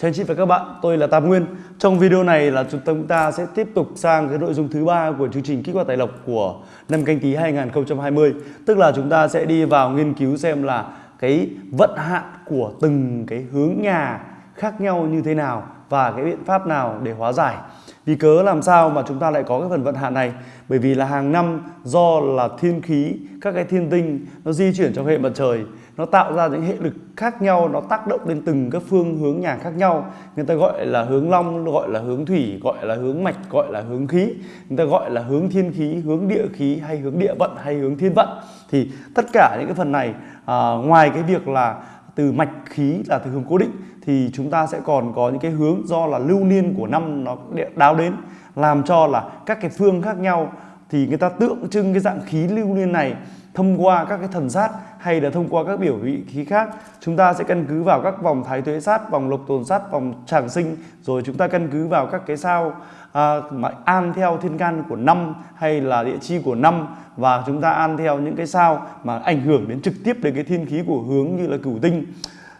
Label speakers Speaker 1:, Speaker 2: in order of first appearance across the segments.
Speaker 1: Chào anh chị và các bạn, tôi là Tam Nguyên. Trong video này là chúng ta sẽ tiếp tục sang cái nội dung thứ ba của chương trình kích hoạt tài lộc của năm canh tí 2020. Tức là chúng ta sẽ đi vào nghiên cứu xem là cái vận hạn của từng cái hướng nhà khác nhau như thế nào và cái biện pháp nào để hóa giải. Vì cớ làm sao mà chúng ta lại có cái phần vận hạn này? Bởi vì là hàng năm do là thiên khí, các cái thiên tinh nó di chuyển trong hệ mặt trời nó tạo ra những hệ lực khác nhau nó tác động lên từng các phương hướng nhà khác nhau. Người ta gọi là hướng long gọi là hướng thủy gọi là hướng mạch gọi là hướng khí. Người ta gọi là hướng thiên khí hướng địa khí hay hướng địa vận hay hướng thiên vận. Thì tất cả những cái phần này à, ngoài cái việc là từ mạch khí là từ hướng cố định thì chúng ta sẽ còn có những cái hướng do là lưu niên của năm nó đáo đến làm cho là các cái phương khác nhau. Thì người ta tượng trưng cái dạng khí lưu niên này thông qua các cái thần sát hay là thông qua các biểu vị khí khác chúng ta sẽ căn cứ vào các vòng thái tuế sát vòng lục tồn sát vòng tràng sinh rồi chúng ta căn cứ vào các cái sao à, mà an theo thiên can của năm hay là địa chi của năm và chúng ta an theo những cái sao mà ảnh hưởng đến trực tiếp đến cái thiên khí của hướng như là cửu tinh.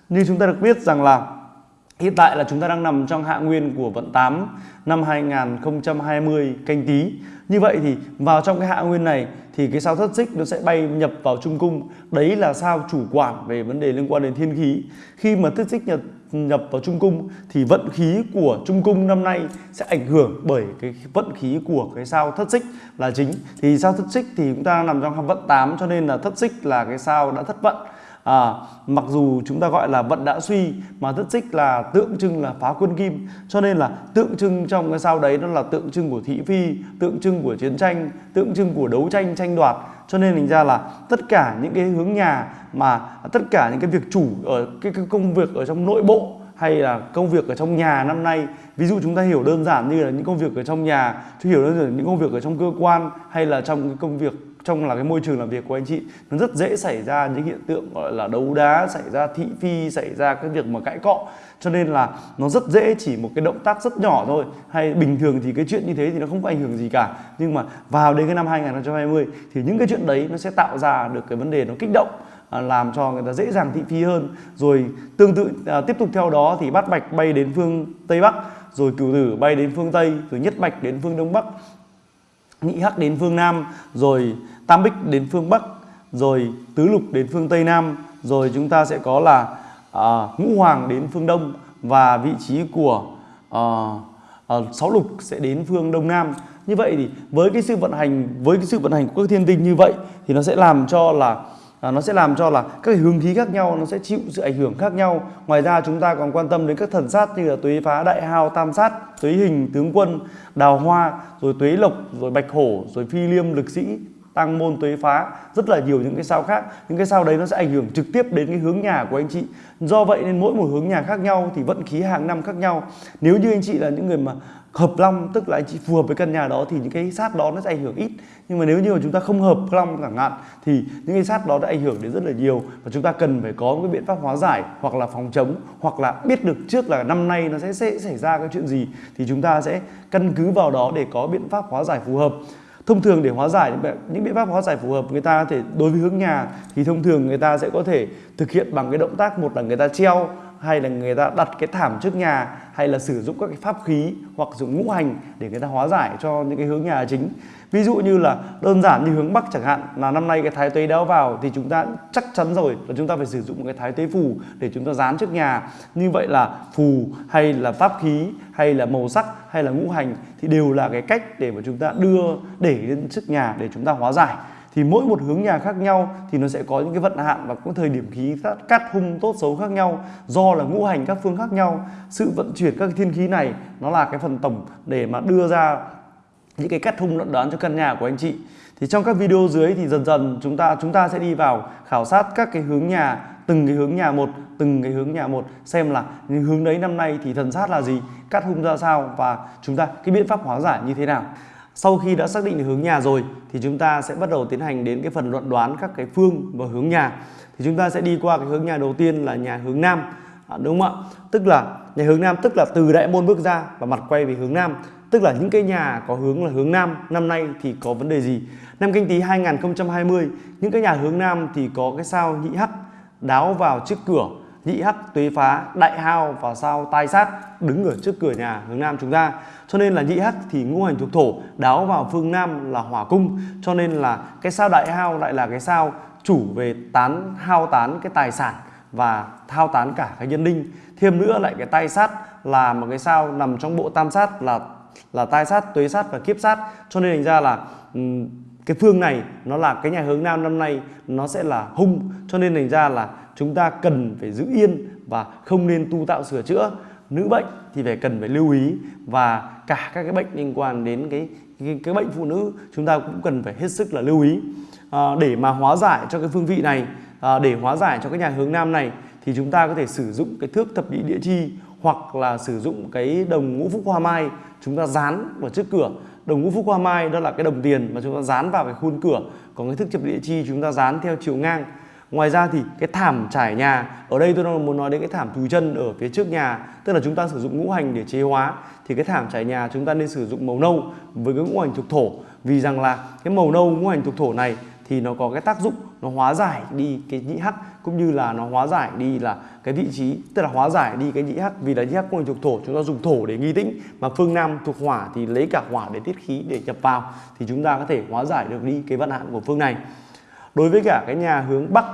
Speaker 1: Như chúng ta được biết rằng là Hiện tại là chúng ta đang nằm trong hạ nguyên của vận 8 năm 2020 canh tí. Như vậy thì vào trong cái hạ nguyên này thì cái sao thất xích nó sẽ bay nhập vào trung cung. Đấy là sao chủ quản về vấn đề liên quan đến thiên khí. Khi mà thất xích nhập nhập vào trung cung thì vận khí của trung cung năm nay sẽ ảnh hưởng bởi cái vận khí của cái sao thất xích là chính. Thì sao thất xích thì chúng ta nằm trong vận 8 cho nên là thất xích là cái sao đã thất vận à, mặc dù chúng ta gọi là vận đã suy mà thất xích là tượng trưng là phá quân kim. Cho nên là tượng trưng trong cái sao đấy nó là tượng trưng của thị phi tượng trưng của chiến tranh tượng trưng của đấu tranh tranh đoạt. Cho nên thành ra là tất cả những cái hướng nhà mà tất cả những cái việc chủ ở cái, cái công việc ở trong nội bộ hay là công việc ở trong nhà năm nay ví dụ chúng ta hiểu đơn giản như là những công việc ở trong nhà chúng hiểu đơn giản những công việc ở trong cơ quan hay là trong cái công việc trong là cái môi trường làm việc của anh chị nó rất dễ xảy ra những hiện tượng gọi là đấu đá xảy ra thị phi xảy ra cái việc mà cãi cọ. Cho nên là nó rất dễ chỉ một cái động tác rất nhỏ thôi. Hay bình thường thì cái chuyện như thế thì nó không có ảnh hưởng gì cả. Nhưng mà vào đến cái năm 2020 thì những cái chuyện đấy nó sẽ tạo ra được cái vấn đề nó kích động à, làm cho người ta dễ dàng thị phi hơn. Rồi tương tự à, tiếp tục theo đó thì bát bạch bay đến phương tây bắc rồi cửu tử bay đến phương tây rồi nhất bạch đến phương đông bắc nhị hắc đến phương nam rồi tam bích đến phương bắc rồi tứ lục đến phương tây nam rồi chúng ta sẽ có là à, ngũ hoàng đến phương đông và vị trí của à, à, sáu lục sẽ đến phương đông nam. Như vậy thì với cái sự vận hành với cái sự vận hành của các thiên tinh như vậy thì nó sẽ làm cho là à, nó sẽ làm cho là các hướng khí khác nhau nó sẽ chịu sự ảnh hưởng khác nhau. Ngoài ra chúng ta còn quan tâm đến các thần sát như là tuế phá đại hao tam sát tuế hình tướng quân đào hoa rồi tuế lộc rồi bạch hổ rồi phi liêm lực sĩ tăng môn tuế phá rất là nhiều những cái sao khác. Những cái sao đấy nó sẽ ảnh hưởng trực tiếp đến cái hướng nhà của anh chị. Do vậy nên mỗi một hướng nhà khác nhau thì vận khí hàng năm khác nhau. Nếu như anh chị là những người mà hợp long tức là anh chị phù hợp với căn nhà đó thì những cái sát đó nó sẽ ảnh hưởng ít. Nhưng mà nếu như mà chúng ta không hợp long chẳng hạn thì những cái sát đó đã ảnh hưởng đến rất là nhiều. Và chúng ta cần phải có một cái biện pháp hóa giải hoặc là phòng chống hoặc là biết được trước là năm nay nó sẽ, sẽ xảy ra cái chuyện gì. Thì chúng ta sẽ căn cứ vào đó để có biện pháp hóa giải phù hợp thông thường để hóa giải những biện pháp hóa giải phù hợp, người ta có thể đối với hướng nhà thì thông thường người ta sẽ có thể thực hiện bằng cái động tác, một là người ta treo hay là người ta đặt cái thảm trước nhà, hay là sử dụng các cái pháp khí hoặc dùng ngũ hành để người ta hóa giải cho những cái hướng nhà chính. Ví dụ như là đơn giản như hướng bắc chẳng hạn, là năm nay cái thái tuế đéo vào thì chúng ta chắc chắn rồi là chúng ta phải sử dụng một cái thái tuế phù để chúng ta dán trước nhà. Như vậy là phù hay là pháp khí hay là màu sắc hay là ngũ hành thì đều là cái cách để mà chúng ta đưa để lên trước nhà để chúng ta hóa giải thì mỗi một hướng nhà khác nhau thì nó sẽ có những cái vận hạn và cũng thời điểm khí cắt hung tốt xấu khác nhau. Do là ngũ hành các phương khác nhau, sự vận chuyển các thiên khí này nó là cái phần tổng để mà đưa ra những cái cắt hung luận đoán cho căn nhà của anh chị. Thì trong các video dưới thì dần dần chúng ta chúng ta sẽ đi vào khảo sát các cái hướng nhà, từng cái hướng nhà một, từng cái hướng nhà một, xem là những hướng đấy năm nay thì thần sát là gì cắt hung ra sao và chúng ta cái biện pháp hóa giải như thế nào sau khi đã xác định hướng nhà rồi thì chúng ta sẽ bắt đầu tiến hành đến cái phần luận đoán các cái phương và hướng nhà. Thì chúng ta sẽ đi qua cái hướng nhà đầu tiên là nhà hướng nam. À, đúng không ạ? Tức là nhà hướng nam tức là từ đại môn bước ra và mặt quay về hướng nam. Tức là những cái nhà có hướng là hướng nam năm nay thì có vấn đề gì? Năm canh tí 2020 những cái nhà hướng nam thì có cái sao nhị hắc đáo vào trước cửa nhị hắc tuế phá, đại hao và sao tai sát đứng ở trước cửa nhà hướng nam chúng ta. Cho nên là nhị hắc thì ngũ hành thuộc thổ, đáo vào phương nam là hỏa cung. Cho nên là cái sao đại hao lại là cái sao chủ về tán, hao tán cái tài sản và thao tán cả cái nhân linh. Thêm nữa lại cái tai sát là một cái sao nằm trong bộ tam sát là là tai sát, tuế sát và kiếp sát. Cho nên thành ra là cái phương này nó là cái nhà hướng nam năm nay nó sẽ là hung. Cho nên thành ra là chúng ta cần phải giữ yên và không nên tu tạo sửa chữa. Nữ bệnh thì phải cần phải lưu ý và cả các cái bệnh liên quan đến cái cái, cái bệnh phụ nữ chúng ta cũng cần phải hết sức là lưu ý. À, để mà hóa giải cho cái phương vị này à, để hóa giải cho cái nhà hướng nam này thì chúng ta có thể sử dụng cái thước thập nhị địa chi hoặc là sử dụng cái đồng ngũ phúc hoa mai. Chúng ta dán vào trước cửa. Đồng ngũ phúc hoa mai đó là cái đồng tiền mà chúng ta dán vào cái khuôn cửa. Còn cái thước thập địa chi chúng ta dán theo chiều ngang ngoài ra thì cái thảm trải nhà, ở đây tôi đang muốn nói đến cái thảm thùi chân ở phía trước nhà, tức là chúng ta sử dụng ngũ hành để chế hóa, thì cái thảm trải nhà chúng ta nên sử dụng màu nâu với cái ngũ hành thuộc thổ. Vì rằng là cái màu nâu, ngũ hành thuộc thổ này thì nó có cái tác dụng, nó hóa giải đi cái nhị hắc, cũng như là nó hóa giải đi là cái vị trí, tức là hóa giải đi cái nhị hắc. Vì là nhị hắc, ngũ hành thuộc thổ, chúng ta dùng thổ để nghi tĩnh, mà phương nam thuộc hỏa thì lấy cả hỏa để tiết khí để nhập vào, thì chúng ta có thể hóa giải được đi cái vận hạn của phương này đối với cả cái nhà hướng bắc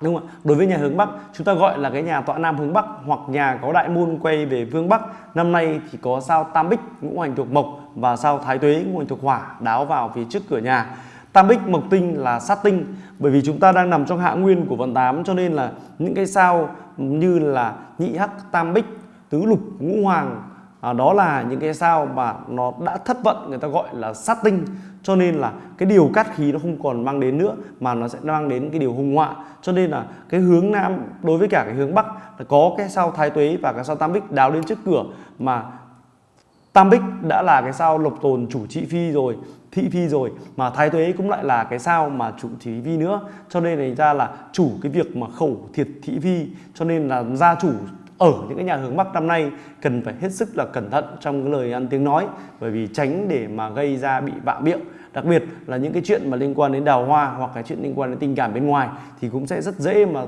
Speaker 1: đúng không ạ? Đối với nhà hướng bắc chúng ta gọi là cái nhà tọa nam hướng bắc hoặc nhà có đại môn quay về phương bắc. Năm nay thì có sao tam bích ngũ hành thuộc mộc và sao thái tuế ngũ hành thuộc hỏa đáo vào phía trước cửa nhà. Tam bích mộc tinh là sát tinh. Bởi vì chúng ta đang nằm trong hạ nguyên của vận tám cho nên là những cái sao như là nhị hắc tam bích tứ lục ngũ hoàng à, đó là những cái sao mà nó đã thất vận người ta gọi là sát tinh cho nên là cái điều cát khí nó không còn mang đến nữa, mà nó sẽ mang đến cái điều hung họa. Cho nên là cái hướng nam, đối với cả cái hướng bắc, là có cái sao thái tuế và cái sao tam bích đào lên trước cửa, mà tam bích đã là cái sao lộc tồn chủ trị phi rồi, thị phi rồi, mà thái tuế cũng lại là cái sao mà chủ thị phi nữa. Cho nên thành ra là chủ cái việc mà khẩu thiệt thị phi, cho nên là gia chủ ở những cái nhà hướng Bắc năm nay, cần phải hết sức là cẩn thận trong cái lời ăn tiếng nói, bởi vì tránh để mà gây ra bị vạ miệng. Đặc biệt là những cái chuyện mà liên quan đến đào hoa hoặc cái chuyện liên quan đến tình cảm bên ngoài thì cũng sẽ rất dễ mà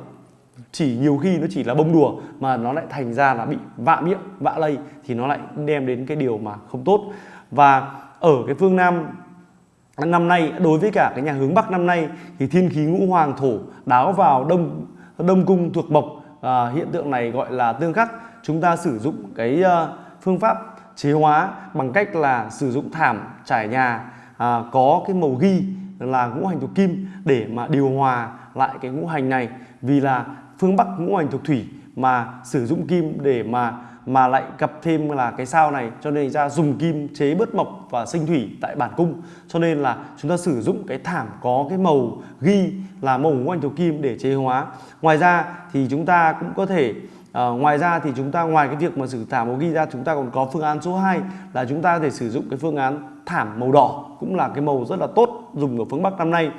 Speaker 1: chỉ nhiều khi nó chỉ là bông đùa mà nó lại thành ra là bị vạ miệng, vạ lây thì nó lại đem đến cái điều mà không tốt. Và ở cái phương Nam năm nay, đối với cả cái nhà hướng Bắc năm nay thì thiên khí ngũ hoàng thổ đáo vào đông đông cung thuộc mộc à, hiện tượng này gọi là tương khắc. Chúng ta sử dụng cái à, phương pháp chế hóa bằng cách là sử dụng thảm trải nhà à, có cái màu ghi là ngũ hành thuộc kim để mà điều hòa lại cái ngũ hành này. Vì là phương Bắc ngũ hành thuộc thủy mà sử dụng kim để mà mà lại gặp thêm là cái sao này cho nên ra dùng kim chế bớt mộc và sinh thủy tại bản cung cho nên là chúng ta sử dụng cái thảm có cái màu ghi là màu ngũ hành thuộc kim để chế hóa ngoài ra thì chúng ta cũng có thể Uh, ngoài ra thì chúng ta ngoài cái việc mà sử thảm màu ghi ra chúng ta còn có phương án số 2 là chúng ta có thể sử dụng cái phương án thảm màu đỏ cũng là cái màu rất là tốt dùng ở phương Bắc năm nay.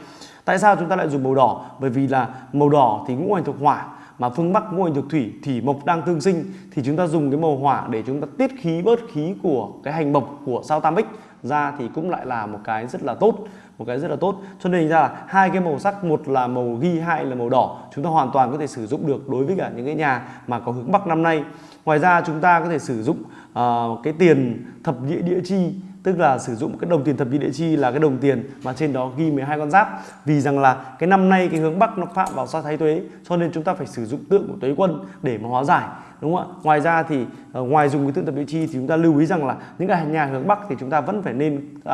Speaker 1: Tại sao chúng ta lại dùng màu đỏ? Bởi vì là màu đỏ thì ngũ hành thuộc hỏa mà phương Bắc ngồi thuộc thủy thì mộc đang tương sinh thì chúng ta dùng cái màu hỏa để chúng ta tiết khí bớt khí của cái hành mộc của sao tam bích ra thì cũng lại là một cái rất là tốt một cái rất là tốt. Cho nên ra là hai cái màu sắc một là màu ghi hai là màu đỏ chúng ta hoàn toàn có thể sử dụng được đối với cả những cái nhà mà có hướng bắc năm nay. Ngoài ra chúng ta có thể sử dụng uh, cái tiền thập nhị địa chi tức là sử dụng cái đồng tiền thập nhị địa chi là cái đồng tiền mà trên đó ghi 12 con giáp. Vì rằng là cái năm nay cái hướng bắc nó phạm vào sao thái tuế, cho nên chúng ta phải sử dụng tượng của tuế quân để mà hóa giải đúng không ạ? Ngoài ra thì uh, ngoài dùng cái tượng tập địa chi thì chúng ta lưu ý rằng là những cái nhà hướng bắc thì chúng ta vẫn phải nên uh,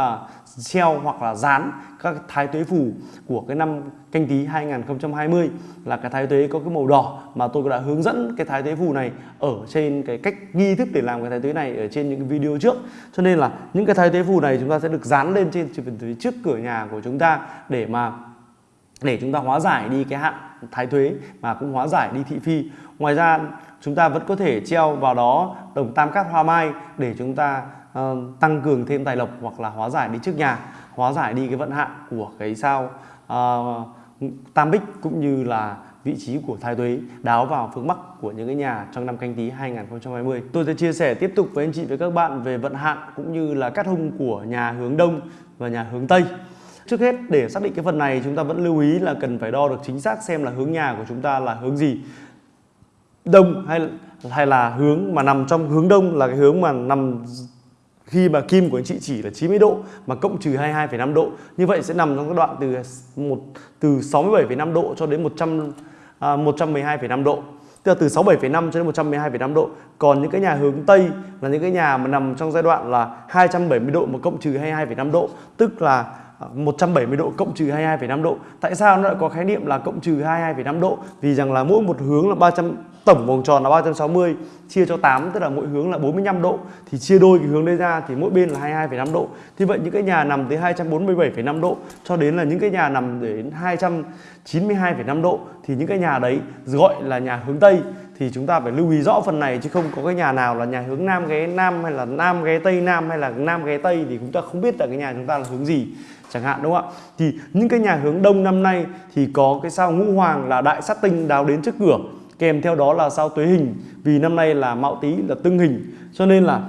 Speaker 1: treo hoặc là dán các thái tuế phù của cái năm canh tí 2020 là cái thái tuế có cái màu đỏ mà tôi đã hướng dẫn cái thái tuế phù này ở trên cái cách nghi thức để làm cái thái tuế này ở trên những cái video trước. Cho nên là những cái thái tuế phù này chúng ta sẽ được dán lên trên trước cửa nhà của chúng ta để mà để chúng ta hóa giải đi cái hạn thái thuế mà cũng hóa giải đi thị phi. Ngoài ra chúng ta vẫn có thể treo vào đó đồng tam cát hoa mai để chúng ta uh, tăng cường thêm tài lộc hoặc là hóa giải đi trước nhà hóa giải đi cái vận hạn của cái sao uh, tam bích cũng như là vị trí của thái tuế đáo vào phương Bắc của những cái nhà trong năm canh tí 2020. Tôi sẽ chia sẻ tiếp tục với anh chị với các bạn về vận hạn cũng như là cát hung của nhà hướng Đông và nhà hướng Tây. Trước hết để xác định cái phần này chúng ta vẫn lưu ý là cần phải đo được chính xác xem là hướng nhà của chúng ta là hướng gì đông hay hay là hướng mà nằm trong hướng đông là cái hướng mà nằm khi mà kim của anh chị chỉ là 90 độ mà cộng trừ 22,5 độ. Như vậy sẽ nằm trong các đoạn từ một từ 67,5 độ cho đến 100 à, 112,5 độ. Tức là từ 67,5 cho đến 112,5 độ. Còn những cái nhà hướng Tây là những cái nhà mà nằm trong giai đoạn là 270 độ mà cộng trừ 22,5 độ. Tức là à, 170 độ cộng trừ 22,5 độ. Tại sao nó lại có khái niệm là cộng trừ 22,5 độ? Vì rằng là mỗi một hướng là 300 tổng vòng tròn là 360 chia cho 8 tức là mỗi hướng là 45 độ. Thì chia đôi cái hướng đây ra thì mỗi bên là 22,5 độ. Thì vậy những cái nhà nằm tới 247,5 độ cho đến là những cái nhà nằm đến 292,5 độ thì những cái nhà đấy gọi là nhà hướng Tây. Thì chúng ta phải lưu ý rõ phần này chứ không có cái nhà nào là nhà hướng Nam ghé Nam hay là Nam ghé Tây Nam hay là Nam ghé Tây thì chúng ta không biết là cái nhà chúng ta là hướng gì chẳng hạn đúng không ạ? Thì những cái nhà hướng đông năm nay thì có cái sao ngũ hoàng là đại sát tinh đào đến trước cửa kèm theo đó là sao tuế hình, vì năm nay là mạo tý, là tương hình. Cho nên là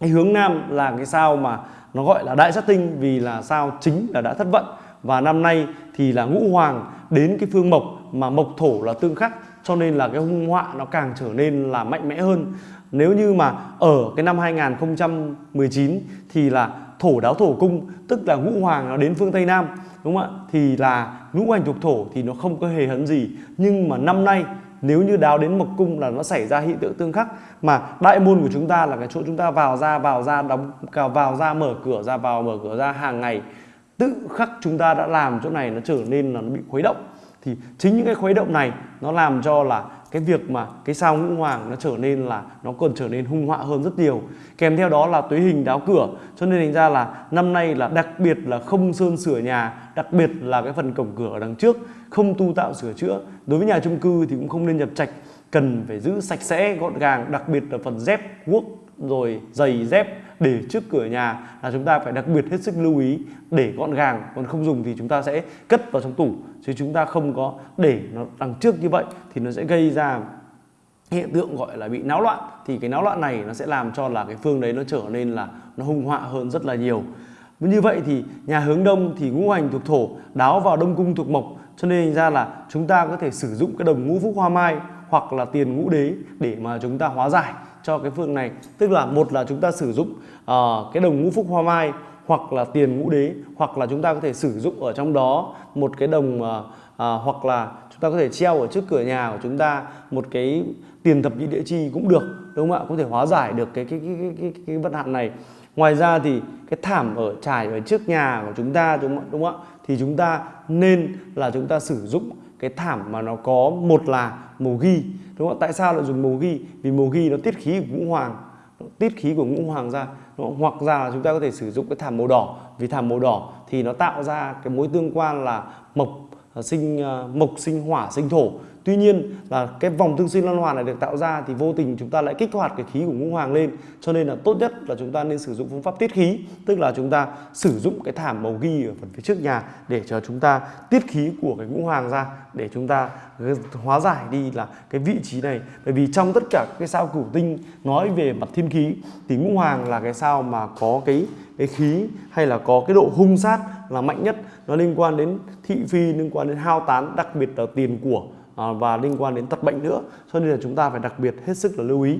Speaker 1: cái hướng nam là cái sao mà nó gọi là đại sát tinh, vì là sao chính là đã thất vận. Và năm nay thì là ngũ hoàng đến cái phương mộc, mà mộc thổ là tương khắc. Cho nên là cái hung họa nó càng trở nên là mạnh mẽ hơn. Nếu như mà ở cái năm 2019 thì là thổ đáo thổ cung, tức là ngũ hoàng nó đến phương tây nam, đúng không ạ? Thì là ngũ hành thuộc thổ thì nó không có hề hấn gì. Nhưng mà năm nay nếu như đáo đến mộc cung là nó xảy ra hiện tượng tương khắc, mà đại môn của chúng ta là cái chỗ chúng ta vào ra vào ra, đóng vào ra, mở cửa ra, vào, mở cửa ra hàng ngày, tự khắc chúng ta đã làm chỗ này nó trở nên là nó bị khuấy động thì chính những cái khuấy động này nó làm cho là cái việc mà cái sao ngũ hoàng nó trở nên là, nó còn trở nên hung họa hơn rất nhiều. Kèm theo đó là tuế hình đáo cửa, cho nên thành ra là năm nay là đặc biệt là không sơn sửa nhà, đặc biệt là cái phần cổng cửa ở đằng trước, không tu tạo sửa chữa. Đối với nhà chung cư thì cũng không nên nhập trạch, cần phải giữ sạch sẽ, gọn gàng, đặc biệt là phần dép, guốc, rồi giày dép để trước cửa nhà là chúng ta phải đặc biệt hết sức lưu ý. Để gọn gàng, còn không dùng thì chúng ta sẽ cất vào trong tủ, chứ chúng ta không có để nó đằng trước như vậy thì nó sẽ gây ra hiện tượng gọi là bị náo loạn. Thì cái náo loạn này nó sẽ làm cho là cái phương đấy nó trở nên là nó hung họa hơn rất là nhiều. Như vậy thì nhà hướng đông thì ngũ hành thuộc thổ, đáo vào đông cung thuộc mộc, cho nên ra là chúng ta có thể sử dụng cái đồng ngũ phúc hoa mai hoặc là tiền ngũ đế để mà chúng ta hóa giải cho cái phương này. Tức là một là chúng ta sử dụng uh, cái đồng ngũ phúc hoa mai hoặc là tiền ngũ đế hoặc là chúng ta có thể sử dụng ở trong đó một cái đồng uh, uh, hoặc là chúng ta có thể treo ở trước cửa nhà của chúng ta một cái tiền thập nhị địa chi cũng được đúng không ạ? Có thể hóa giải được cái cái cái cái cái, cái vận hạn này. Ngoài ra thì cái thảm ở trải ở trước nhà của chúng ta đúng không, đúng không ạ? Thì chúng ta nên là chúng ta sử dụng cái thảm mà nó có, một là màu ghi, đúng không tại sao lại dùng màu ghi? Vì màu ghi nó tiết khí của ngũ hoàng, nó tiết khí của ngũ hoàng ra hoặc ra là chúng ta có thể sử dụng cái thảm màu đỏ. Vì thảm màu đỏ thì nó tạo ra cái mối tương quan là mộc ờ, sinh ờ, mộc sinh hỏa sinh thổ. Tuy nhiên là cái vòng tương sinh lan hoàn này được tạo ra thì vô tình chúng ta lại kích hoạt cái khí của ngũ hoàng lên. Cho nên là tốt nhất là chúng ta nên sử dụng phương pháp tiết khí, tức là chúng ta sử dụng cái thảm màu ghi ở phần phía trước nhà để cho chúng ta tiết khí của cái ngũ hoàng ra, để chúng ta hóa giải đi là cái vị trí này. Bởi vì trong tất cả cái sao cửu tinh nói về mặt thiên khí thì ngũ hoàng là cái sao mà có cái cái khí hay là có cái độ hung sát là mạnh nhất. Nó liên quan đến thị phi, liên quan đến hao tán, đặc biệt là tiền của À, và liên quan đến tật bệnh nữa. Cho nên là chúng ta phải đặc biệt hết sức là lưu ý.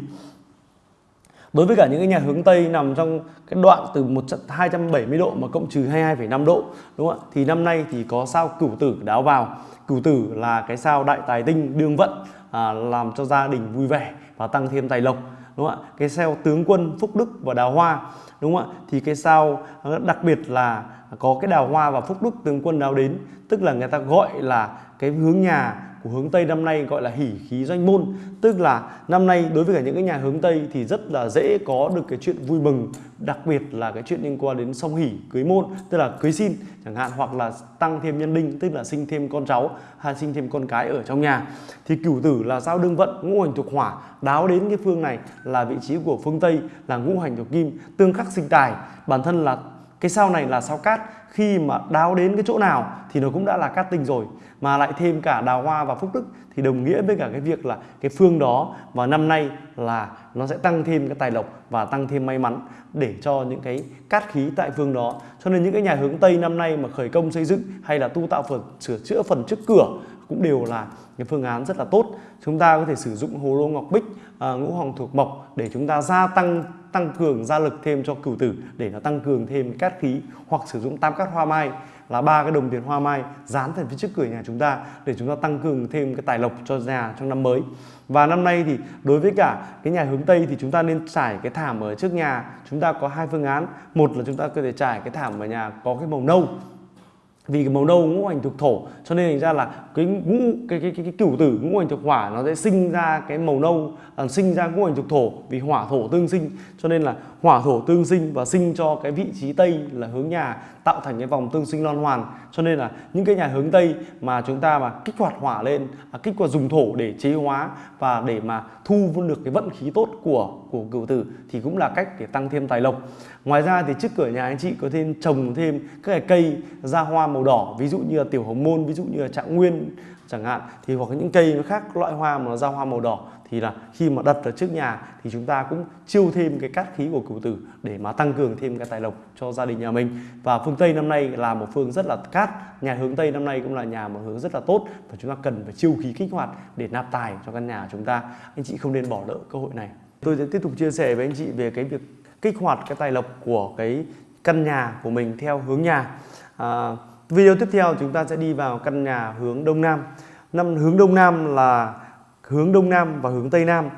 Speaker 1: Đối với cả những cái nhà hướng Tây nằm trong cái đoạn từ 270 độ mà cộng trừ 22,5 độ đúng không ạ? Thì năm nay thì có sao cửu tử đáo vào. Cửu tử là cái sao đại tài tinh đương vận à, làm cho gia đình vui vẻ và tăng thêm tài lộc đúng không ạ? Cái sao tướng quân phúc đức và đào hoa đúng không ạ? Thì cái sao đặc biệt là có cái đào hoa và phúc đức tướng quân đáo đến tức là người ta gọi là cái hướng nhà của hướng Tây năm nay gọi là hỉ khí doanh môn. Tức là năm nay đối với cả những cái nhà hướng Tây thì rất là dễ có được cái chuyện vui mừng, đặc biệt là cái chuyện liên quan đến song hỉ, cưới môn, tức là cưới xin chẳng hạn, hoặc là tăng thêm nhân đinh, tức là sinh thêm con cháu hay sinh thêm con cái ở trong nhà. Thì cửu tử là sao đương vận, ngũ hành thuộc hỏa. Đáo đến cái phương này là vị trí của phương Tây là ngũ hành thuộc kim, tương khắc sinh tài. Bản thân là cái sao này là sao cát. Khi mà đáo đến cái chỗ nào thì nó cũng đã là cát tinh rồi. Mà lại thêm cả đào hoa và phúc đức thì đồng nghĩa với cả cái việc là cái phương đó và năm nay là nó sẽ tăng thêm cái tài lộc và tăng thêm may mắn để cho những cái cát khí tại phương đó. Cho nên những cái nhà hướng tây năm nay mà khởi công xây dựng hay là tu tạo phần sửa chữa phần trước cửa cũng đều là cái phương án rất là tốt. Chúng ta có thể sử dụng hồ lô ngọc bích à, ngũ hoàng thuộc mộc để chúng ta gia tăng tăng cường gia lực thêm cho cửu tử để nó tăng cường thêm cát khí hoặc sử dụng tam cát hoa mai là ba cái đồng tiền hoa mai dán thành phía trước cửa nhà chúng ta để chúng ta tăng cường thêm cái tài lộc cho nhà trong năm mới. Và năm nay thì đối với cả cái nhà hướng tây thì chúng ta nên trải cái thảm ở trước nhà. Chúng ta có hai phương án. Một là chúng ta có thể trải cái thảm ở nhà có cái màu nâu. Vì cái màu nâu ngũ hành thuộc thổ cho nên thành ra là cái ngũ cái cái cái, cái cửu tử ngũ hành thuộc hỏa nó sẽ sinh ra cái màu nâu à, sinh ra ngũ hành thuộc thổ vì hỏa thổ tương sinh. Cho nên là hỏa thổ tương sinh và sinh cho cái vị trí tây là hướng nhà tạo thành cái vòng tương sinh loan hoàn. Cho nên là những cái nhà hướng tây mà chúng ta mà kích hoạt hỏa lên à, kích hoạt dùng thổ để chế hóa và để mà thu được cái vận khí tốt của của cửu tử thì cũng là cách để tăng thêm tài lộc. Ngoài ra thì trước cửa nhà anh chị có thêm trồng thêm các cái cây ra hoa màu đỏ ví dụ như là tiểu hồng môn ví dụ như là trạng nguyên chẳng hạn thì hoặc những cây nó khác loại hoa mà nó ra hoa màu đỏ thì là khi mà đặt ở trước nhà thì chúng ta cũng chiêu thêm cái cát khí của cửu tử để mà tăng cường thêm cái tài lộc cho gia đình nhà mình. Và phương Tây năm nay là một phương rất là cát nhà hướng Tây năm nay cũng là nhà một hướng rất là tốt và chúng ta cần phải chiêu khí kích hoạt để nạp tài cho căn nhà chúng ta. Anh chị không nên bỏ lỡ cơ hội này. Tôi sẽ tiếp tục chia sẻ với anh chị về cái việc kích hoạt cái tài lộc của cái căn nhà của mình theo hướng nhà. À, video tiếp theo chúng ta sẽ đi vào căn nhà hướng đông nam. Năm hướng đông nam là hướng đông nam và hướng tây nam.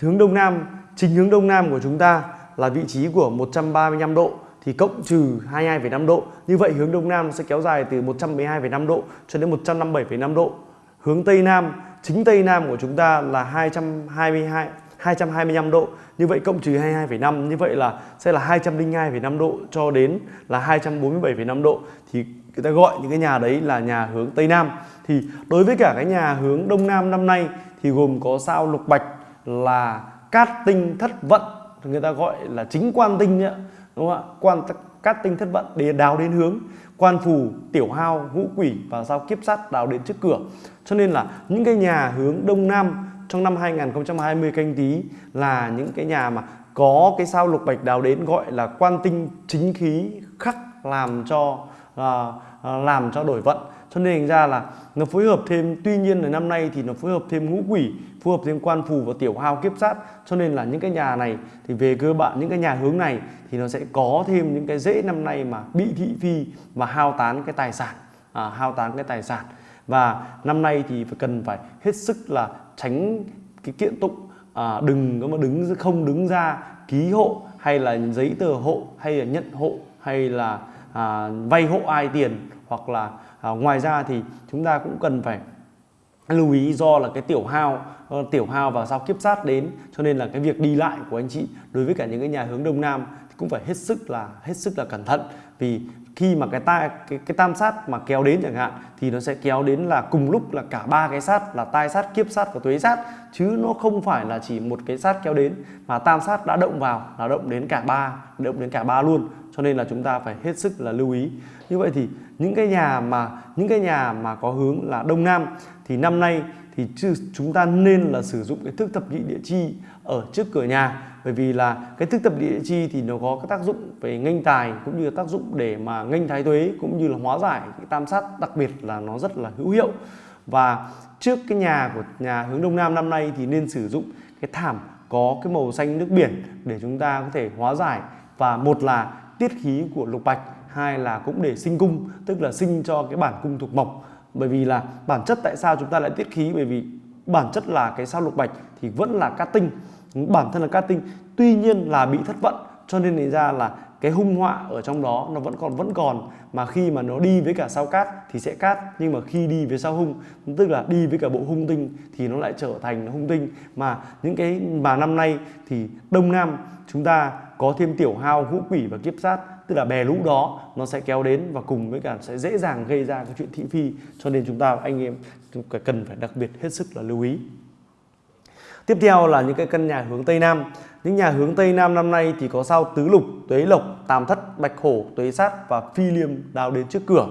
Speaker 1: Hướng đông nam chính hướng đông nam của chúng ta là vị trí của 135 độ thì cộng trừ 22,5 độ. Như vậy hướng đông nam sẽ kéo dài từ 112,5 độ cho đến 157,5 độ. Hướng tây nam chính tây nam của chúng ta là 222 225 độ. Như vậy cộng trừ 22,5 như vậy là sẽ là 202,5 độ cho đến là 247,5 độ. Thì người ta gọi những cái nhà đấy là nhà hướng Tây Nam. Thì đối với cả cái nhà hướng Đông Nam năm nay thì gồm có sao lục bạch là cát tinh thất vận người ta gọi là chính quan tinh nhá đúng không ạ? Quan cát tinh thất vận để đào đến hướng quan phù tiểu hao ngũ quỷ và sao kiếp sát đào đến trước cửa. Cho nên là những cái nhà hướng đông nam trong năm 2020 canh tí là những cái nhà mà có cái sao lục bạch đào đến gọi là quan tinh chính khí khắc làm cho à, à, làm cho đổi vận. Cho nên thành ra là nó phối hợp thêm tuy nhiên là năm nay thì nó phối hợp thêm ngũ quỷ phối hợp thêm quan phù và tiểu hao kiếp sát. Cho nên là những cái nhà này thì về cơ bản những cái nhà hướng này thì nó sẽ có thêm những cái dễ năm nay mà bị thị phi và hao tán cái tài sản à, hao tán cái tài sản. Và năm nay thì phải cần phải hết sức là tránh cái kiện tụng à, đừng có mà đứng không đứng ra ký hộ hay là giấy tờ hộ hay là nhận hộ hay là à, vay hộ ai tiền hoặc là à, ngoài ra thì chúng ta cũng cần phải lưu ý do là cái tiểu hao ờ, tiểu hao và sao kiếp sát đến. Cho nên là cái việc đi lại của anh chị đối với cả những cái nhà hướng đông nam thì cũng phải hết sức là hết sức là cẩn thận. Vì khi mà cái tai cái, cái tam sát mà kéo đến chẳng hạn thì nó sẽ kéo đến là cùng lúc là cả ba cái sát là tai sát kiếp sát và tuế sát. Chứ nó không phải là chỉ một cái sát kéo đến mà tam sát đã động vào là động đến cả ba động đến cả ba luôn. Cho nên là chúng ta phải hết sức là lưu ý. Như vậy thì những cái nhà mà những cái nhà mà có hướng là đông nam thì năm nay thì chúng ta nên là sử dụng cái thức thập nhị địa chi ở trước cửa nhà bởi vì là cái thức tập địa chi thì nó có cái tác dụng về nghênh tài cũng như tác dụng để mà nghênh thái tuế cũng như là hóa giải cái tam sát đặc biệt là nó rất là hữu hiệu. Và trước cái nhà của nhà hướng đông nam năm nay thì nên sử dụng cái thảm có cái màu xanh nước biển để chúng ta có thể hóa giải. Và một là tiết khí của lục bạch, hai là cũng để sinh cung, tức là sinh cho cái bản cung thuộc mộc. Bởi vì là bản chất tại sao chúng ta lại tiết khí? Bởi vì bản chất là cái sao lục bạch thì vẫn là cát tinh bản thân là cát tinh tuy nhiên là bị thất vận cho nên thì ra là cái hung họa ở trong đó nó vẫn còn vẫn còn. Mà khi mà nó đi với cả sao cát thì sẽ cát nhưng mà khi đi với sao hung, tức là đi với cả bộ hung tinh thì nó lại trở thành hung tinh. Mà những cái mà năm nay thì đông nam chúng ta có thêm tiểu hao ngũ quỷ và kiếp sát, tức là bè lũ đó nó sẽ kéo đến và cùng với cả sẽ dễ dàng gây ra cái chuyện thị phi. Cho nên chúng ta, anh em cần phải đặc biệt hết sức là lưu ý tiếp theo là những cái căn nhà hướng tây nam. Những nhà hướng tây nam năm nay thì có sao tứ lục tuế lộc tam thất bạch hổ tuế sát và phi liêm đào đến trước cửa.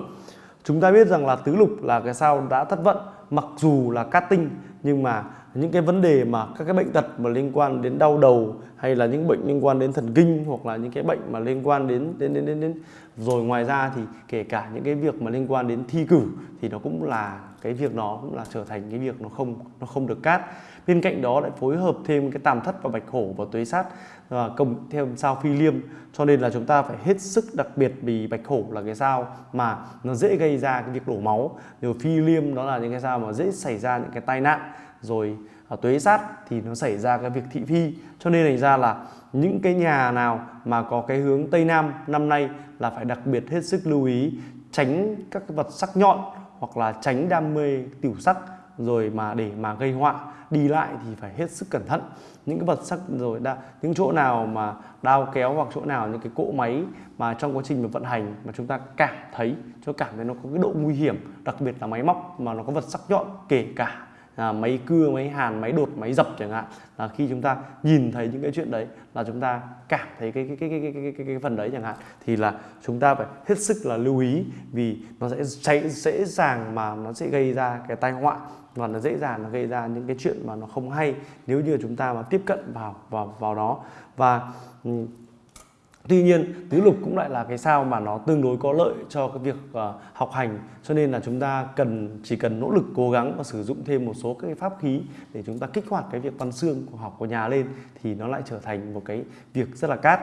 Speaker 1: Chúng ta biết rằng là tứ lục là cái sao đã thất vận mặc dù là cát tinh nhưng mà những cái vấn đề mà các cái bệnh tật mà liên quan đến đau đầu hay là những bệnh liên quan đến thần kinh hoặc là những cái bệnh mà liên quan đến đến đến đến, đến rồi ngoài ra thì kể cả những cái việc mà liên quan đến thi cử thì nó cũng là cái việc nó cũng là trở thành cái việc nó không nó không được cát. Bên cạnh đó lại phối hợp thêm cái tàm thất và bạch hổ và tuế sát và công theo sao phi liêm. Cho nên là chúng ta phải hết sức đặc biệt vì bạch hổ là cái sao mà nó dễ gây ra cái việc đổ máu. Rồi phi liêm đó là những cái sao mà dễ xảy ra những cái tai nạn. Rồi ở tuế sát thì nó xảy ra cái việc thị phi. Cho nên thành ra là những cái nhà nào mà có cái hướng tây nam năm nay là phải đặc biệt hết sức lưu ý, tránh các cái vật sắc nhọn hoặc là tránh đam mê tiểu sắc rồi mà để mà gây họa đi lại thì phải hết sức cẩn thận. Những cái vật sắc rồi đa, những chỗ nào mà đao kéo hoặc chỗ nào những cái cỗ máy mà trong quá trình mà vận hành mà chúng ta cảm thấy cho cảm thấy nó có cái độ nguy hiểm đặc biệt là máy móc mà nó có vật sắc nhọn kể cả à, máy cưa máy hàn máy đột máy dập chẳng hạn. Là khi chúng ta nhìn thấy những cái chuyện đấy là chúng ta cảm thấy cái cái cái cái cái cái, cái, phần đấy chẳng hạn thì là chúng ta phải hết sức là lưu ý vì nó sẽ cháy dễ dàng mà nó sẽ gây ra cái tai họa và nó dễ dàng nó gây ra những cái chuyện mà nó không hay nếu như chúng ta mà tiếp cận vào vào vào đó. Và ừ, Tuy nhiên tứ lục cũng lại là cái sao mà nó tương đối có lợi cho cái việc uh, học hành cho nên là chúng ta cần chỉ cần nỗ lực cố gắng và sử dụng thêm một số cái pháp khí để chúng ta kích hoạt cái việc văn xương của học của nhà lên thì nó lại trở thành một cái việc rất là cát.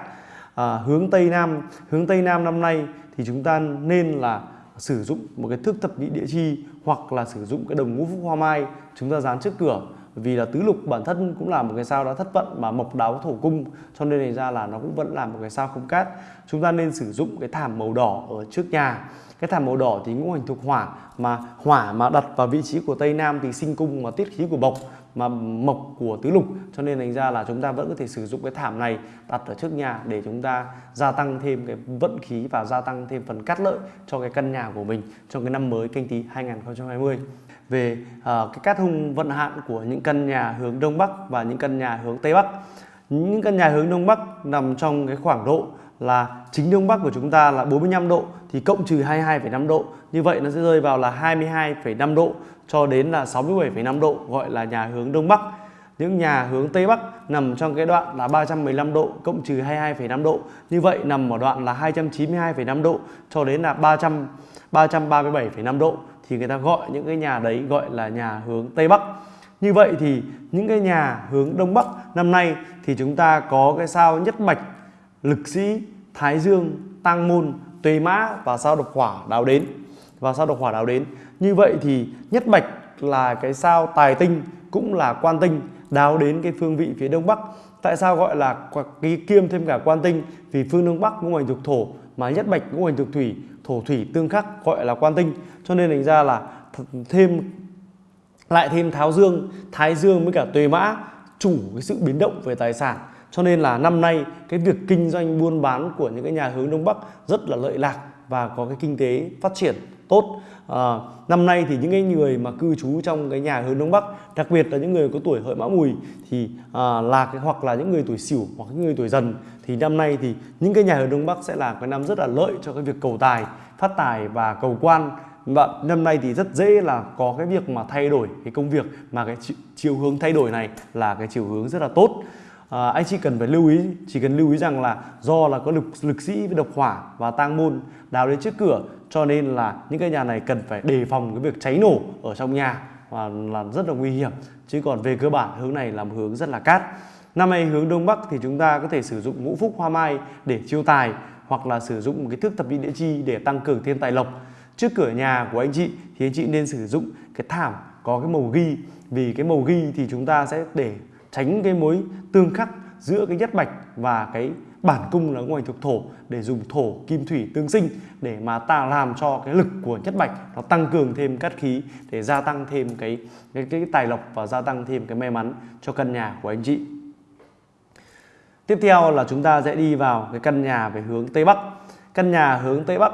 Speaker 1: À, hướng Tây Nam, hướng Tây Nam năm nay thì chúng ta nên là sử dụng một cái thước thập nhị địa chi hoặc là sử dụng cái đồng ngũ phúc hoa mai chúng ta dán trước cửa vì là tứ lục bản thân cũng là một cái sao đã thất vận mà mộc đáo thổ cung, cho nên thành ra là nó cũng vẫn là một cái sao không cát. Chúng ta nên sử dụng cái thảm màu đỏ ở trước nhà. Cái thảm màu đỏ thì ngũ hành thuộc hỏa, mà hỏa mà đặt vào vị trí của tây nam thì sinh cung mà tiết khí của mộc, mà mộc của tứ lục. Cho nên thành ra là chúng ta vẫn có thể sử dụng cái thảm này đặt ở trước nhà để chúng ta gia tăng thêm cái vận khí và gia tăng thêm phần cát lợi cho cái căn nhà của mình trong cái năm mới canh tí 2020 về uh, cái cát hung vận hạn của những căn nhà hướng đông bắc và những căn nhà hướng tây bắc. Những căn nhà hướng đông bắc nằm trong cái khoảng độ là chính đông bắc của chúng ta là 45 độ thì cộng trừ 22,5 độ. Như vậy nó sẽ rơi vào là 22,5 độ cho đến là 67,5 độ gọi là nhà hướng đông bắc. Những nhà hướng Tây Bắc nằm trong cái đoạn là 315 độ cộng trừ 22,5 độ. Như vậy nằm ở đoạn là 292,5 độ cho đến là 300 337,5 độ thì người ta gọi những cái nhà đấy gọi là nhà hướng Tây Bắc. Như vậy thì những cái nhà hướng Đông Bắc năm nay thì chúng ta có cái sao Nhất Bạch, Lực Sĩ, Thái Dương, Tăng Môn, Tuế Mã và sao Độc Hỏa đào đến. Và sao Độc Hỏa đào đến. Như vậy thì Nhất Bạch là cái sao tài tinh cũng là quan tinh đào đến cái phương vị phía Đông Bắc. Tại sao gọi là cái kiêm thêm cả quan tinh? Vì phương Đông Bắc ngũ hành thuộc thổ mà Nhất Bạch ngũ hành thuộc thủy thổ thủy tương khắc gọi là quan tinh. Cho nên thành ra là thêm lại thêm tháo dương thái dương với cả tuế mã chủ cái sự biến động về tài sản. Cho nên là năm nay cái việc kinh doanh buôn bán của những cái nhà hướng đông bắc rất là lợi lạc và có cái kinh tế phát triển tốt. À, năm nay thì những cái người mà cư trú trong cái nhà hướng đông bắc đặc biệt là những người có tuổi hợi mão mùi thì à, là cái hoặc là những người tuổi sửu hoặc những người tuổi dần thì năm nay thì những cái nhà ở đông bắc sẽ là cái năm rất là lợi cho cái việc cầu tài phát tài và cầu quan. Và năm nay thì rất dễ là có cái việc mà thay đổi cái công việc mà cái chiều hướng thay đổi này là cái chiều hướng rất là tốt. À, anh chị cần phải lưu ý chỉ cần lưu ý rằng là do là có lực lực sĩ với độc hỏa và tang môn đào đến trước cửa cho nên là những cái nhà này cần phải đề phòng cái việc cháy nổ ở trong nhà và là rất là nguy hiểm. Chứ còn về cơ bản hướng này là một hướng rất là cát năm nay hướng đông bắc thì chúng ta có thể sử dụng ngũ phúc hoa mai để chiêu tài hoặc là sử dụng một cái thước thập nhị địa chi để tăng cường thiên tài lộc. Trước cửa nhà của anh chị thì anh chị nên sử dụng cái thảm có cái màu ghi. Vì cái màu ghi thì chúng ta sẽ để tránh cái mối tương khắc giữa cái nhất bạch và cái bản cung là ngoài thuộc thổ để dùng thổ kim thủy tương sinh để mà ta làm cho cái lực của nhất bạch nó tăng cường thêm cát khí để gia tăng thêm cái cái, cái tài lộc và gia tăng thêm cái may mắn cho căn nhà của anh chị tiếp theo là chúng ta sẽ đi vào cái căn nhà về hướng tây bắc. Căn nhà hướng tây bắc,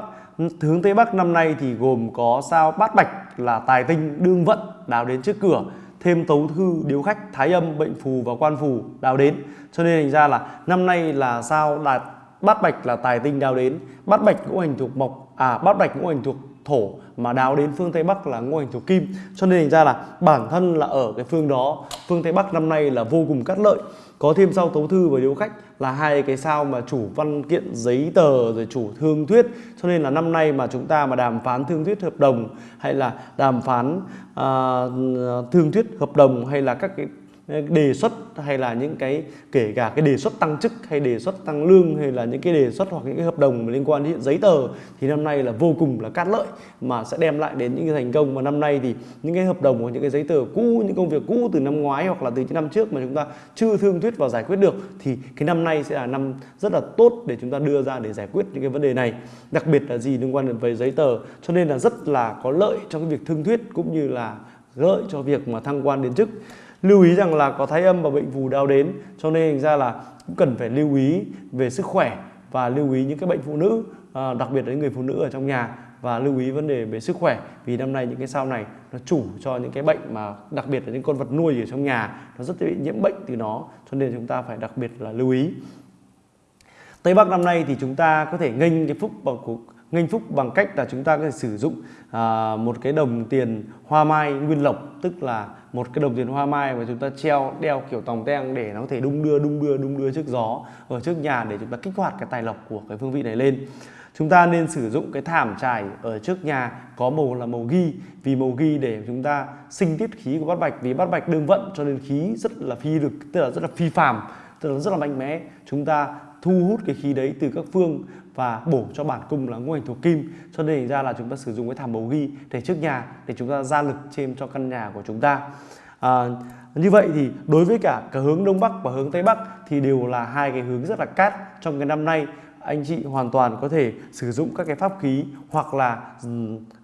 Speaker 1: hướng tây bắc năm nay thì gồm có sao bát bạch là tài tinh, đương vận, đào đến trước cửa. Thêm tấu thư, điếu khách, thái âm, bệnh phù và quan phù đào đến. Cho nên thành ra là năm nay là sao đạt bát bạch là tài tinh đào đến. Bát bạch ngũ hành thuộc mộc à bát bạch ngũ hành thuộc thổ mà đào đến phương Tây Bắc là ngũ hành thuộc kim. Cho nên thành ra là bản thân là ở cái phương đó phương Tây Bắc năm nay là vô cùng cát lợi. Có thêm sao tấu thư và điếu khách là hai cái sao mà chủ văn kiện giấy tờ rồi chủ thương thuyết. Cho nên là năm nay mà chúng ta mà đàm phán thương thuyết hợp đồng hay là đàm phán uh, thương thuyết hợp đồng hay là các cái đề xuất hay là những cái, kể cả cái đề xuất tăng chức hay đề xuất tăng lương hay là những cái đề xuất hoặc những cái hợp đồng liên quan đến giấy tờ thì năm nay là vô cùng là cát lợi mà sẽ đem lại đến những cái thành công. Mà năm nay thì những cái hợp đồng hoặc những cái giấy tờ cũ, những công việc cũ từ năm ngoái hoặc là từ những năm trước mà chúng ta chưa thương thuyết và giải quyết được thì cái năm nay sẽ là năm rất là tốt để chúng ta đưa ra để giải quyết những cái vấn đề này. Đặc biệt là gì? Liên quan đến về giấy tờ. Cho nên là rất là có lợi cho cái việc thương thuyết cũng như là lợi cho việc mà thăng quan đến chức lưu ý rằng là có thái âm và bệnh phù đau đến cho nên thành ra là cũng cần phải lưu ý về sức khỏe và lưu ý những cái bệnh phụ nữ à, đặc biệt là những người phụ nữ ở trong nhà và lưu ý vấn đề về sức khỏe. Vì năm nay những cái sao này nó chủ cho những cái bệnh mà đặc biệt là những con vật nuôi ở trong nhà nó rất dễ bị nhiễm bệnh từ nó cho nên chúng ta phải đặc biệt là lưu ý. Tây Bắc năm nay thì chúng ta có thể nghênh cái phúc bằng cuộc nghênh phúc bằng cách là chúng ta có thể sử dụng à, một cái đồng tiền hoa mai nguyên lộc tức là một cái đồng tiền hoa mai mà chúng ta treo đeo kiểu tòng teng để nó có thể đung đưa đung đưa đung đưa trước gió ở trước nhà để chúng ta kích hoạt cái tài lộc của cái phương vị này lên. Chúng ta nên sử dụng cái thảm trải ở trước nhà có màu là màu ghi vì màu ghi để chúng ta sinh tiết khí của bát bạch vì bát bạch đương vận cho nên khí rất là phi lực tức là rất là phi phàm tức là rất là mạnh mẽ. Chúng ta thu hút cái khí đấy từ các phương và bổ cho bản cung là ngũ hành thuộc kim. Cho nên ra là chúng ta sử dụng cái thảm bầu ghi để trước nhà để chúng ta ra lực thêm cho căn nhà của chúng ta. À, như vậy thì đối với cả cả hướng đông bắc và hướng tây bắc thì đều là hai cái hướng rất là cát trong cái năm nay. Anh chị hoàn toàn có thể sử dụng các cái pháp khí hoặc là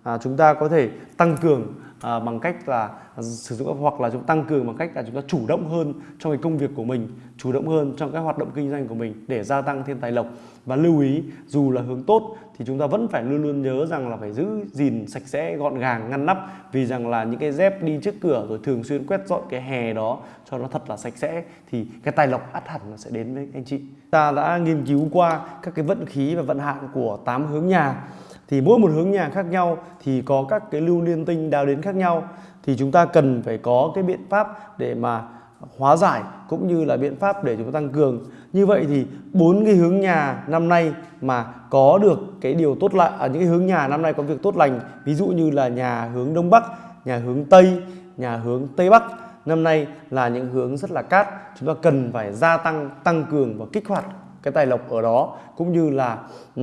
Speaker 1: à, chúng ta có thể tăng cường à, bằng cách là sử dụng hoặc là chúng tăng cường bằng cách là chúng ta chủ động hơn trong cái công việc của mình chủ động hơn trong các hoạt động kinh doanh của mình để gia tăng thêm tài lộc. Và lưu ý dù là hướng tốt thì chúng ta vẫn phải luôn luôn nhớ rằng là phải giữ gìn sạch sẽ gọn gàng ngăn nắp. Vì rằng là những cái dép đi trước cửa rồi thường xuyên quét dọn cái hè đó cho nó thật là sạch sẽ thì cái tài lộc ắt hẳn nó sẽ đến với anh chị. Ta đã nghiên cứu qua các cái vận khí và vận hạn của tám hướng nhà thì mỗi một hướng nhà khác nhau thì có các cái lưu liên tinh đào đến khác nhau. Thì chúng ta cần phải có cái biện pháp để mà hóa giải cũng như là biện pháp để chúng ta tăng cường. Như vậy thì bốn cái hướng nhà năm nay mà có được cái điều tốt lành ở à, những cái hướng nhà năm nay có việc tốt lành ví dụ như là nhà hướng đông bắc nhà hướng tây nhà hướng tây bắc năm nay là những hướng rất là cát. Chúng ta cần phải gia tăng tăng cường và kích hoạt cái tài lộc ở đó cũng như là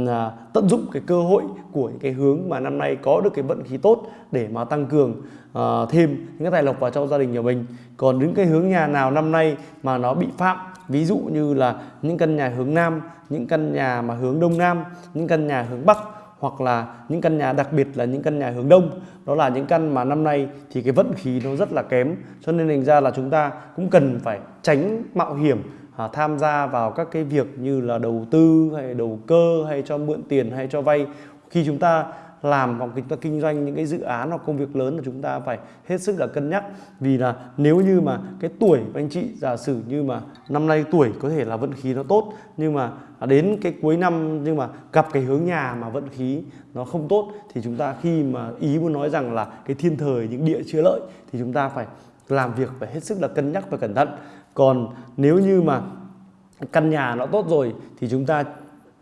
Speaker 1: à, tận dụng cái cơ hội của những cái hướng mà năm nay có được cái vận khí tốt để mà tăng cường à, thêm những cái tài lộc vào trong gia đình nhà mình. Còn những cái hướng nhà nào năm nay mà nó bị phạm ví dụ như là những căn nhà hướng nam những căn nhà mà hướng đông nam những căn nhà hướng bắc hoặc là những căn nhà đặc biệt là những căn nhà hướng đông đó là những căn mà năm nay thì cái vận khí nó rất là kém. Cho nên thành ra là chúng ta cũng cần phải tránh mạo hiểm à, tham gia vào các cái việc như là đầu tư hay đầu cơ hay cho mượn tiền hay cho vay. Khi chúng ta làm hoặc chúng ta kinh doanh những cái dự án hoặc công việc lớn là chúng ta phải hết sức là cân nhắc. Vì là nếu như mà cái tuổi của anh chị giả sử như mà năm nay tuổi có thể là vận khí nó tốt nhưng mà đến cái cuối năm nhưng mà gặp cái hướng nhà mà vận khí nó không tốt thì chúng ta khi mà ý muốn nói rằng là cái thiên thời những địa chưa lợi thì chúng ta phải làm việc phải hết sức là cân nhắc và cẩn thận còn nếu như mà căn nhà nó tốt rồi thì chúng ta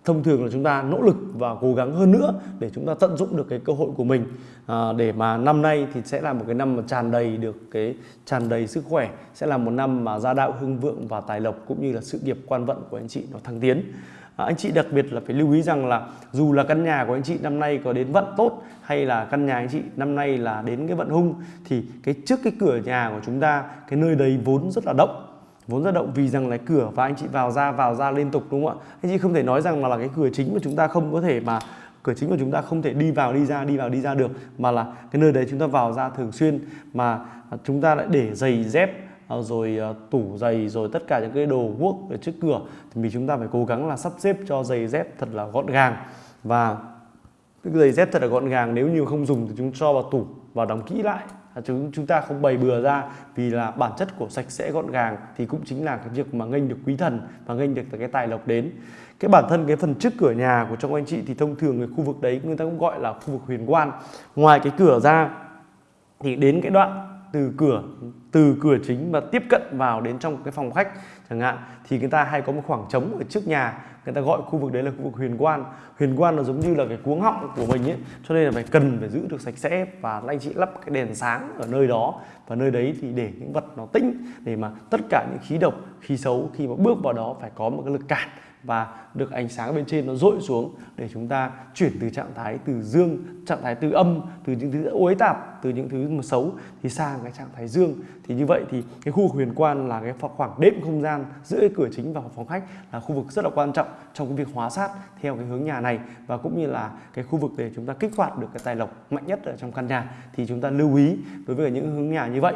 Speaker 1: thông thường là chúng ta nỗ lực và cố gắng hơn nữa để chúng ta tận dụng được cái cơ hội của mình. À, để mà năm nay thì sẽ là một cái năm mà tràn đầy được cái tràn đầy sức khỏe sẽ là một năm mà gia đạo hưng vượng và tài lộc cũng như là sự nghiệp quan vận của anh chị nó thăng tiến. À, anh chị đặc biệt là phải lưu ý rằng là dù là căn nhà của anh chị năm nay có đến vận tốt hay là căn nhà anh chị năm nay là đến cái vận hung thì cái trước cái cửa nhà của chúng ta cái nơi đấy vốn rất là động vốn rất động vì rằng là cửa và anh chị vào ra vào ra liên tục, đúng không ạ? Anh chị không thể nói rằng mà là cái cửa chính mà chúng ta không có thể mà, cửa chính của chúng ta không thể đi vào, đi ra, đi vào, đi ra được, mà là cái nơi đấy chúng ta vào ra thường xuyên, mà chúng ta lại để giày dép à, rồi à, tủ giày, rồi tất cả những cái đồ guốc ở trước cửa, thì mình chúng ta phải cố gắng là sắp xếp cho giày dép thật là gọn gàng. Và cái giày dép thật là gọn gàng, nếu như không dùng thì chúng cho vào tủ và đóng kỹ lại. À, chúng chúng ta không bày bừa ra vì là bản chất của sạch sẽ gọn gàng thì cũng chính là cái việc mà nghênh được quý thần và nghênh được cái tài lộc đến. Cái bản thân, cái phần trước cửa nhà của trong anh chị thì thông thường cái khu vực đấy người ta cũng gọi là khu vực huyền quan. Ngoài cái cửa ra thì đến cái đoạn từ cửa từ cửa chính và tiếp cận vào đến trong cái phòng khách chẳng hạn, thì người ta hay có một khoảng trống ở trước nhà, người ta gọi khu vực đấy là khu vực huyền quan. Huyền quan là giống như là cái cuống họng của mình ấy, cho nên là phải cần phải giữ được sạch sẽ. Và anh chị lắp cái đèn sáng ở nơi đó, và nơi đấy thì để những vật nó tĩnh, để mà tất cả những khí độc, khí xấu khi mà bước vào đó phải có một cái lực cản và được ánh sáng bên trên nó dội xuống để chúng ta chuyển từ trạng thái từ dương, trạng thái từ âm, từ những thứ uế tạp, từ những thứ mà xấu thì sang cái trạng thái dương. Thì như vậy thì cái khu huyền quan là cái khoảng đệm không gian giữa cái cửa chính và phòng khách là khu vực rất là quan trọng trong cái việc hóa sát theo cái hướng nhà này. Và cũng như là cái khu vực để chúng ta kích hoạt được cái tài lộc mạnh nhất ở trong căn nhà thì chúng ta lưu ý đối với những hướng nhà như vậy.